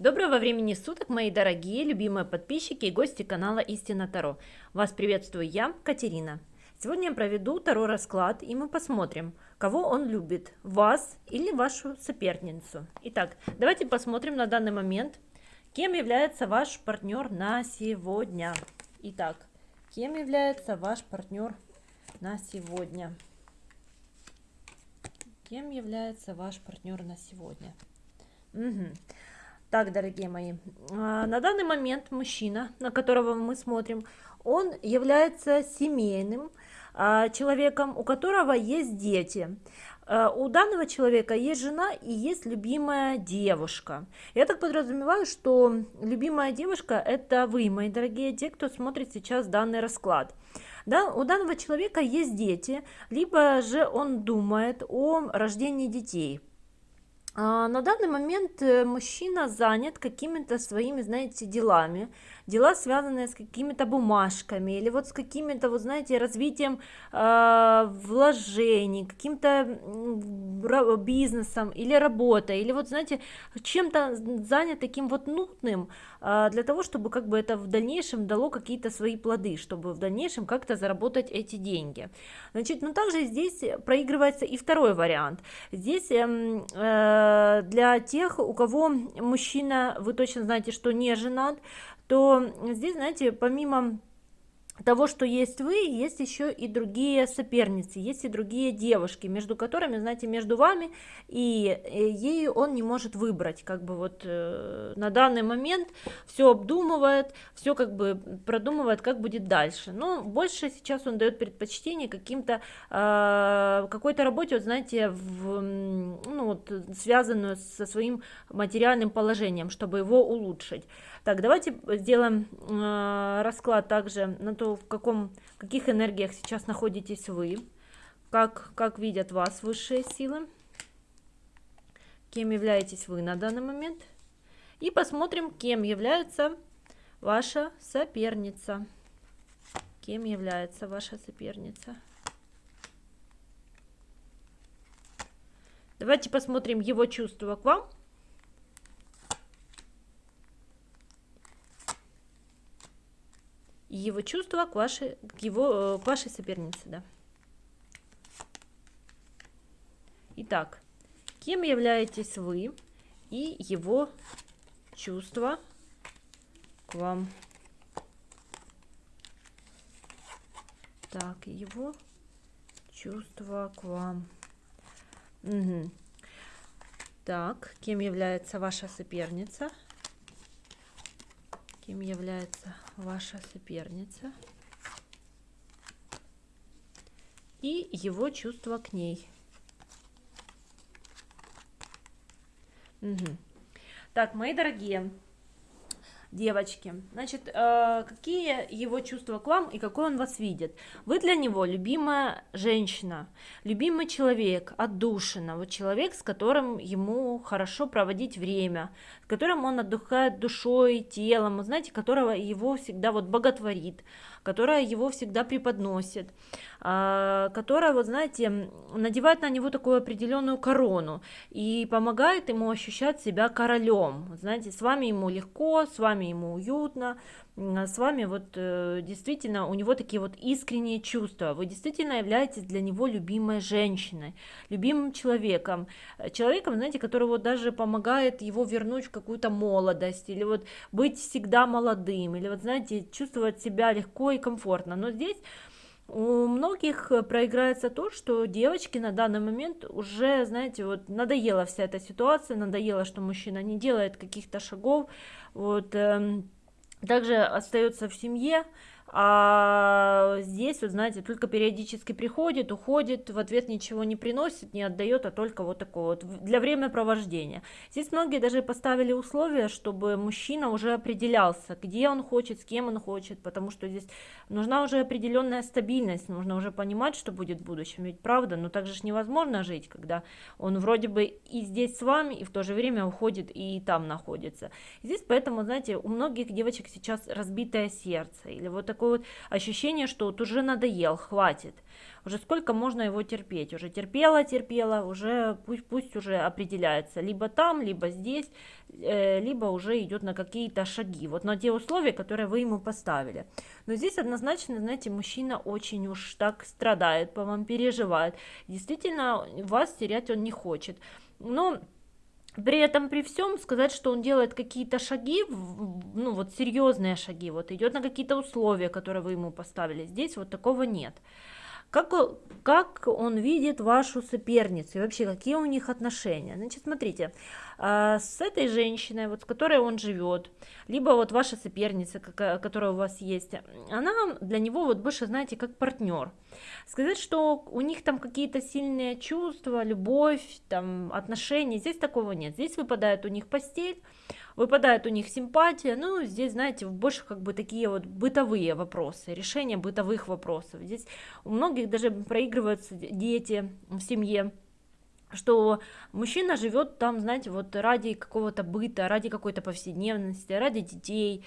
Доброго времени суток, мои дорогие, любимые подписчики и гости канала Истина Таро. Вас приветствую я, Катерина. Сегодня я проведу Таро расклад, и мы посмотрим, кого он любит, вас или вашу соперницу. Итак, давайте посмотрим на данный момент, кем является ваш партнер на сегодня. Итак, кем является ваш партнер на сегодня? Кем является ваш партнер на сегодня? Угу. Так, дорогие мои, а, на данный момент мужчина, на которого мы смотрим, он является семейным а, человеком, у которого есть дети. А, у данного человека есть жена и есть любимая девушка. Я так подразумеваю, что любимая девушка это вы, мои дорогие, те, кто смотрит сейчас данный расклад. Да, у данного человека есть дети, либо же он думает о рождении детей. А, на данный момент э, мужчина занят какими-то своими, знаете, делами, дела, связанные с какими-то бумажками или вот с какими-то, вот знаете, развитием э, вложений, каким-то бизнесом или работой, или вот, знаете, чем-то занят таким вот нудным э, для того, чтобы как бы это в дальнейшем дало какие-то свои плоды, чтобы в дальнейшем как-то заработать эти деньги. Значит, ну также здесь проигрывается и второй вариант. Здесь э, э, для тех, у кого мужчина, вы точно знаете, что не женат, то здесь, знаете, помимо того, что есть вы, есть еще и другие соперницы, есть и другие девушки, между которыми, знаете, между вами и э, ею он не может выбрать, как бы вот э, на данный момент все обдумывает, все как бы продумывает, как будет дальше. Но больше сейчас он дает предпочтение каким-то э, какой-то работе, вот знаете, в, ну, вот, связанную со своим материальным положением, чтобы его улучшить. Так, давайте сделаем э, расклад также на то, в каком, каких энергиях сейчас находитесь вы, как, как видят вас высшие силы, кем являетесь вы на данный момент. И посмотрим, кем является ваша соперница. Кем является ваша соперница. Давайте посмотрим его чувства к вам. Его чувства к вашей, к его, э, к вашей сопернице. Да. Итак, кем являетесь вы и его чувства к вам? Так, его чувства к вам. Угу. Так, кем является ваша соперница? Кем является ваша соперница? И его чувство к ней. Угу. Так, мои дорогие, девочки. Значит, э, какие его чувства к вам и какой он вас видит? Вы для него любимая женщина, любимый человек, отдушина, вот человек, с которым ему хорошо проводить время, с которым он отдыхает душой, телом, знаете, которого его всегда вот боготворит, которая его всегда преподносит, а, которая, вот знаете, надевает на него такую определенную корону и помогает ему ощущать себя королем. Знаете, с вами ему легко, с вами ему уютно, с вами вот э, действительно у него такие вот искренние чувства. Вы действительно являетесь для него любимой женщиной, любимым человеком, человеком, знаете, который вот даже помогает его вернуть в какую-то молодость или вот быть всегда молодым, или вот знаете, чувствовать себя легко и комфортно. Но здесь у многих проиграется то, что девочки на данный момент уже, знаете, вот надоела вся эта ситуация, надоело, что мужчина не делает каких-то шагов, вот, эм, также остается в семье, а здесь, вот знаете, только периодически приходит, уходит, в ответ ничего не приносит, не отдает, а только вот такое вот для времяпровождения. Здесь многие даже поставили условия, чтобы мужчина уже определялся, где он хочет, с кем он хочет, потому что здесь нужна уже определенная стабильность, нужно уже понимать, что будет в будущем, ведь правда, но так же невозможно жить, когда он вроде бы и здесь с вами, и в то же время уходит и там находится. Здесь поэтому, знаете, у многих девочек сейчас разбитое сердце, или вот так такое вот ощущение, что вот уже надоел, хватит. Уже сколько можно его терпеть? Уже терпела, терпела, уже пусть, пусть уже определяется. Либо там, либо здесь, э, либо уже идет на какие-то шаги. Вот на те условия, которые вы ему поставили. Но здесь однозначно, знаете, мужчина очень уж так страдает, по вам переживает. Действительно, вас терять он не хочет. Но при этом, при всем, сказать, что он делает какие-то шаги, ну вот серьезные шаги, вот идет на какие-то условия, которые вы ему поставили, здесь вот такого нет. Как, как он видит вашу соперницу и вообще какие у них отношения? Значит, смотрите, а, с этой женщиной, вот с которой он живет, либо вот ваша соперница, которая у вас есть, она для него вот больше, знаете, как партнер. Сказать, что у них там какие-то сильные чувства, любовь, там отношения, здесь такого нет. Здесь выпадает у них постель, выпадает у них симпатия, ну, здесь, знаете, больше как бы такие вот бытовые вопросы, решение бытовых вопросов. Здесь у многих даже проигрываются дети в семье, что мужчина живет там, знаете, вот ради какого-то быта, ради какой-то повседневности, ради детей,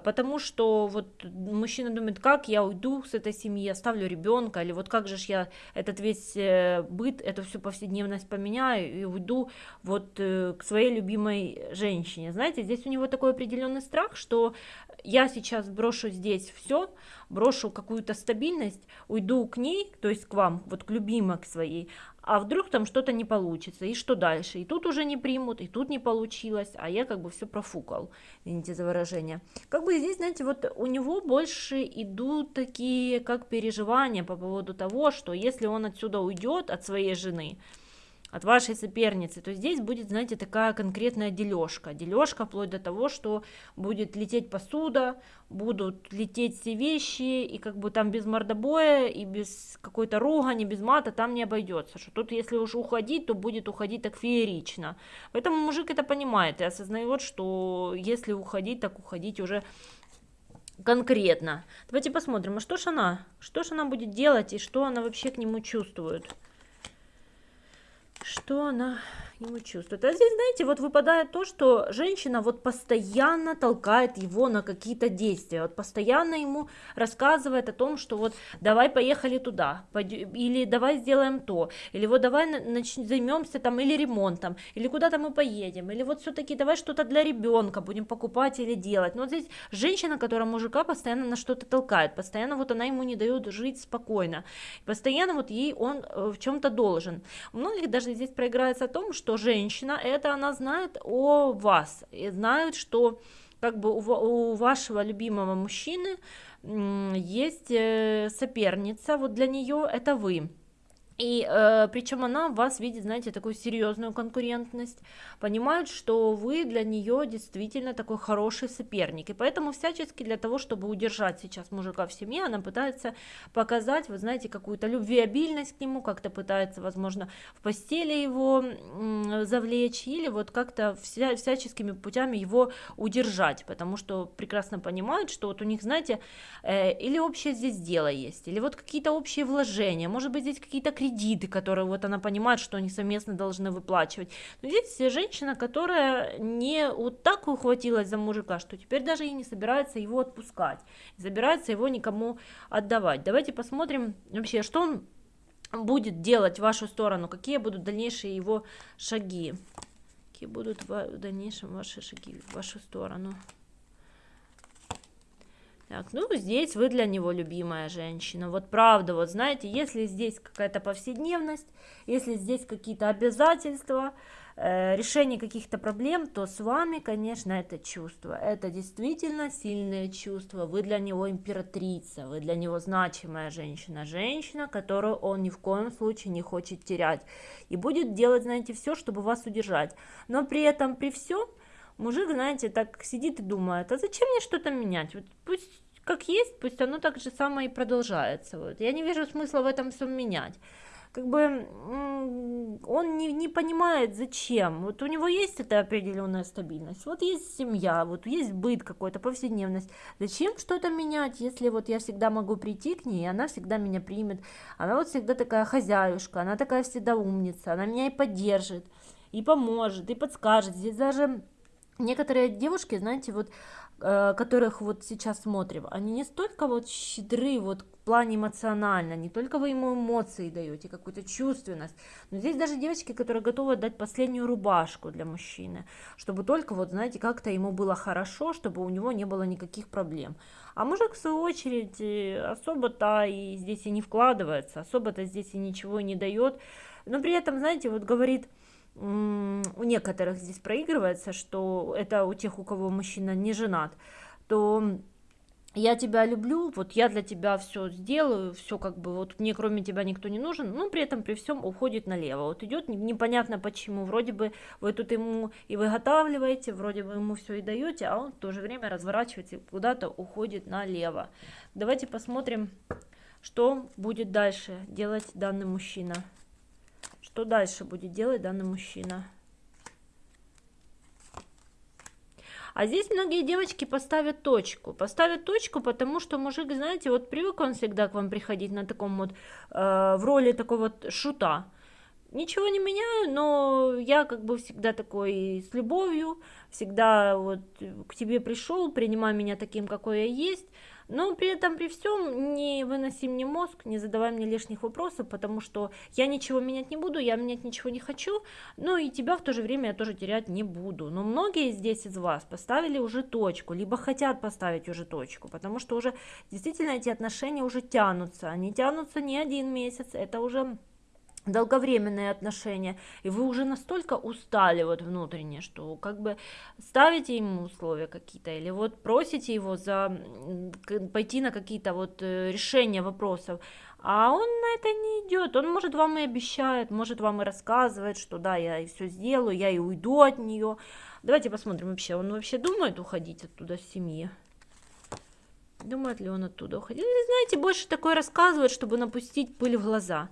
потому что вот мужчина думает, как я уйду с этой семьи, оставлю ребенка, или вот как же ж я этот весь э, быт, эту всю повседневность поменяю и уйду вот э, к своей любимой женщине. Знаете, здесь у него такой определенный страх, что я сейчас брошу здесь все, брошу какую-то стабильность, уйду к ней, то есть к вам, вот к любимой к своей, а вдруг там что-то не получится, и что дальше? И тут уже не примут, и тут не получилось, а я как бы все профукал, извините за выражение. Как бы здесь, знаете, вот у него больше идут такие как переживания по поводу того, что если он отсюда уйдет от своей жены, от вашей соперницы, то здесь будет, знаете, такая конкретная дележка. Дележка вплоть до того, что будет лететь посуда, будут лететь все вещи, и как бы там без мордобоя, и без какой-то ругани, без мата там не обойдется. Что тут, если уж уходить, то будет уходить так феерично. Поэтому мужик это понимает и осознает, что если уходить, так уходить уже конкретно. Давайте посмотрим, а что ж она? Что ж она будет делать и что она вообще к нему чувствует? Что она ему чувствует. А здесь, знаете, вот выпадает то, что женщина вот постоянно толкает его на какие-то действия, вот постоянно ему рассказывает о том, что вот давай поехали туда, или давай сделаем то, или вот давай займемся там или ремонтом, или куда-то мы поедем, или вот все-таки давай что-то для ребенка будем покупать или делать. Но вот здесь женщина, которая мужика постоянно на что-то толкает, постоянно вот она ему не дает жить спокойно, постоянно вот ей он э, в чем-то должен. У многих даже здесь проиграется о том, что что женщина, это она знает о вас, и знает, что как бы у, у вашего любимого мужчины есть э, соперница, вот для нее это вы. И э, причем она вас видит, знаете, такую серьезную конкурентность, понимает, что вы для нее действительно такой хороший соперник. И поэтому всячески для того, чтобы удержать сейчас мужика в семье, она пытается показать, вы знаете, какую-то любвеобильность к нему, как-то пытается, возможно, в постели его э, завлечь или вот как-то вся, всяческими путями его удержать, потому что прекрасно понимает, что вот у них, знаете, э, или общее здесь дело есть, или вот какие-то общие вложения, может быть, здесь какие-то кредиты, которые вот она понимает, что они совместно должны выплачивать. Но здесь женщина, которая не вот так ухватилась за мужика, что теперь даже и не собирается его отпускать, не собирается его никому отдавать. Давайте посмотрим вообще, что он будет делать в вашу сторону, какие будут дальнейшие его шаги. Какие будут в дальнейшем ваши шаги в вашу сторону. Так, ну, здесь вы для него любимая женщина. Вот правда, вот знаете, если здесь какая-то повседневность, если здесь какие-то обязательства, э, решение каких-то проблем, то с вами, конечно, это чувство. Это действительно сильное чувство. Вы для него императрица, вы для него значимая женщина. Женщина, которую он ни в коем случае не хочет терять. И будет делать, знаете, все, чтобы вас удержать. Но при этом, при всем, мужик, знаете, так сидит и думает, а зачем мне что-то менять? Вот пусть как есть, пусть оно так же самое и продолжается. Вот. Я не вижу смысла в этом всем менять. Как бы он не, не понимает, зачем. Вот у него есть эта определенная стабильность, вот есть семья, вот есть быт какой-то, повседневность. Зачем что-то менять, если вот я всегда могу прийти к ней, она всегда меня примет. Она вот всегда такая хозяюшка, она такая всегда умница, она меня и поддержит, и поможет, и подскажет. Здесь даже некоторые девушки, знаете, вот Э, которых вот сейчас смотрим, они не столько вот щедры вот в плане эмоционально, не только вы ему эмоции даете, какую-то чувственность, но здесь даже девочки, которые готовы дать последнюю рубашку для мужчины, чтобы только вот, знаете, как-то ему было хорошо, чтобы у него не было никаких проблем. А мужик, в свою очередь, особо-то и здесь и не вкладывается, особо-то здесь и ничего не дает, но при этом, знаете, вот говорит, у некоторых здесь проигрывается, что это у тех, у кого мужчина не женат, то я тебя люблю, вот я для тебя все сделаю, все как бы, вот мне кроме тебя никто не нужен, но при этом при всем уходит налево. Вот идет непонятно почему, вроде бы вы тут ему и выготавливаете, вроде бы ему все и даете, а он в то же время разворачивается и куда-то уходит налево. Давайте посмотрим, что будет дальше делать данный мужчина. Что дальше будет делать данный мужчина? А здесь многие девочки поставят точку. Поставят точку, потому что мужик, знаете, вот привык он всегда к вам приходить на таком вот, э, в роли такого вот шута. Ничего не меняю, но я как бы всегда такой с любовью, всегда вот к тебе пришел, принимай меня таким, какой я есть. Но при этом, при всем, не выноси мне мозг, не задавай мне лишних вопросов, потому что я ничего менять не буду, я менять ничего не хочу, ну и тебя в то же время я тоже терять не буду. Но многие здесь из вас поставили уже точку, либо хотят поставить уже точку, потому что уже действительно эти отношения уже тянутся, они тянутся не один месяц, это уже долговременные отношения, и вы уже настолько устали вот внутренне, что как бы ставите ему условия какие-то, или вот просите его за пойти на какие-то вот э, решения вопросов, а он на это не идет, он может вам и обещает, может вам и рассказывает, что да, я все сделаю, я и уйду от нее. Давайте посмотрим вообще, он вообще думает уходить оттуда с семьи? Думает ли он оттуда уходить? Знаете, больше такое рассказывает, чтобы напустить пыль в глаза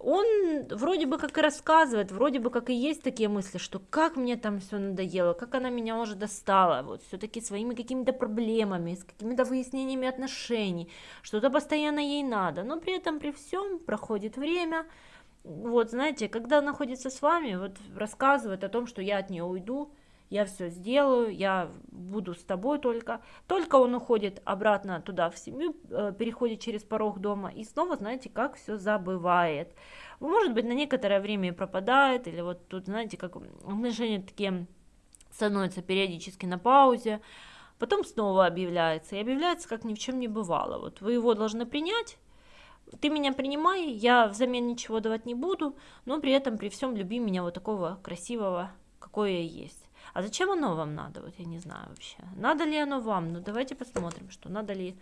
он вроде бы как и рассказывает, вроде бы как и есть такие мысли, что как мне там все надоело, как она меня уже достала, вот все-таки своими какими-то проблемами, с какими-то выяснениями отношений, что-то постоянно ей надо, но при этом при всем проходит время, вот знаете, когда находится с вами, вот рассказывает о том, что я от нее уйду, я все сделаю, я буду с тобой только. Только он уходит обратно туда, в семью, э, переходит через порог дома и снова, знаете, как все забывает. Может быть, на некоторое время и пропадает, или вот тут, знаете, как отношения такие становятся периодически на паузе, потом снова объявляется, и объявляется, как ни в чем не бывало. Вот вы его должны принять, ты меня принимай, я взамен ничего давать не буду, но при этом при всем люби меня вот такого красивого, какой я есть. А зачем оно вам надо? Вот я не знаю вообще. Надо ли оно вам? Ну давайте посмотрим, что надо ли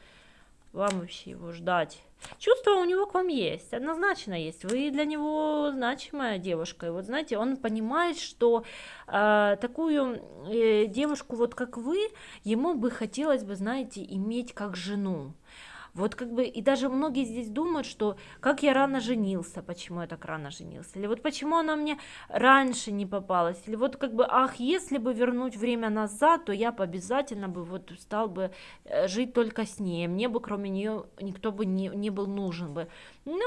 вам вообще его ждать. Чувство у него к вам есть, однозначно есть. Вы для него значимая девушка. И вот знаете, он понимает, что э, такую э, девушку, вот как вы, ему бы хотелось бы, знаете, иметь как жену. Вот как бы, и даже многие здесь думают, что как я рано женился, почему я так рано женился, или вот почему она мне раньше не попалась, или вот как бы, ах, если бы вернуть время назад, то я бы обязательно бы вот стал бы э, жить только с ней, мне бы кроме нее никто бы не, не был нужен бы. Но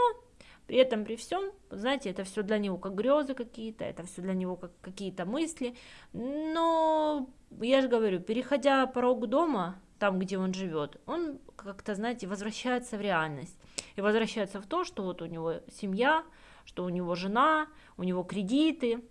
при этом, при всем, знаете, это все для него как грезы какие-то, это все для него как какие-то мысли. Но я же говорю, переходя порог дома, там, где он живет, он как-то, знаете, возвращается в реальность. И возвращается в то, что вот у него семья, что у него жена, у него кредиты,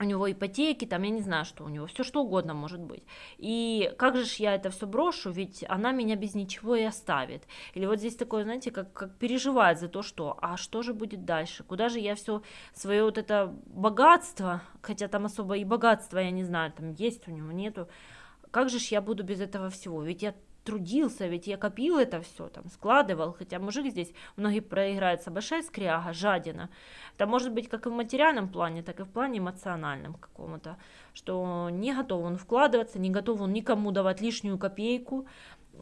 у него ипотеки, там, я не знаю, что у него, все что угодно может быть. И как же ж я это все брошу, ведь она меня без ничего и оставит. Или вот здесь такое, знаете, как, как переживает за то, что, а что же будет дальше, куда же я все свое вот это богатство, хотя там особо и богатство, я не знаю, там есть у него, нету, как же ж я буду без этого всего? Ведь я трудился, ведь я копил это все, там, складывал, хотя мужик здесь, многие проиграются, большая скряга, жадина. Это может быть как и в материальном плане, так и в плане эмоциональном какому-то, что не готов он вкладываться, не готов он никому давать лишнюю копейку,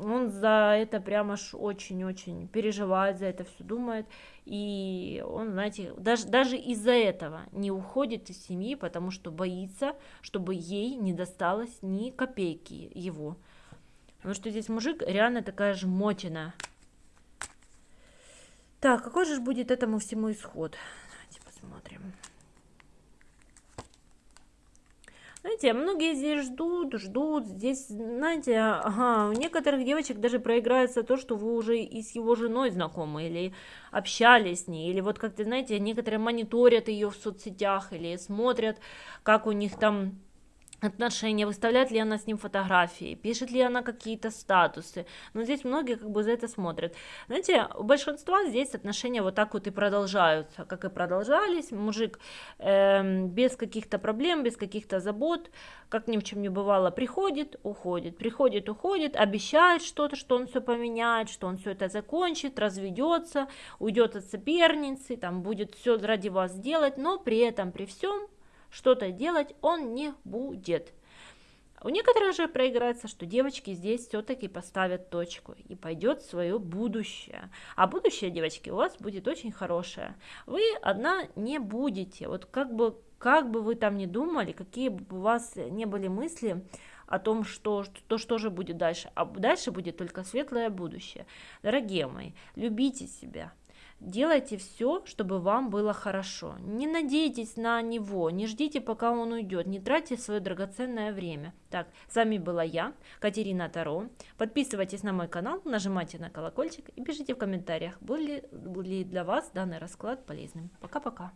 он за это прямо аж очень-очень переживает, за это все думает, и он, знаете, даже, даже из-за этого не уходит из семьи, потому что боится, чтобы ей не досталось ни копейки его. Потому что здесь мужик реально такая жмотина. Так, какой же будет этому всему исход? Давайте посмотрим. Знаете, многие здесь ждут, ждут. Здесь, знаете, ага, у некоторых девочек даже проиграется то, что вы уже и с его женой знакомы, или общались с ней, или вот как-то, знаете, некоторые мониторят ее в соцсетях, или смотрят, как у них там отношения, выставляет ли она с ним фотографии, пишет ли она какие-то статусы. Но здесь многие как бы за это смотрят. Знаете, у большинства здесь отношения вот так вот и продолжаются, как и продолжались. Мужик э, без каких-то проблем, без каких-то забот, как ни в чем не бывало, приходит, уходит, приходит, уходит, обещает что-то, что он все поменяет, что он все это закончит, разведется, уйдет от соперницы, там будет все ради вас делать, но при этом, при всем что-то делать он не будет. У некоторых же проиграется, что девочки здесь все-таки поставят точку и пойдет свое будущее. А будущее, девочки, у вас будет очень хорошее. Вы одна не будете. Вот как бы, как бы вы там ни думали, какие бы у вас не были мысли о том, что, то, что же будет дальше. А дальше будет только светлое будущее. Дорогие мои, любите себя, Делайте все, чтобы вам было хорошо. Не надейтесь на него, не ждите, пока он уйдет, не тратьте свое драгоценное время. Так, с вами была я, Катерина Таро. Подписывайтесь на мой канал, нажимайте на колокольчик и пишите в комментариях, был ли, был ли для вас данный расклад полезным. Пока-пока.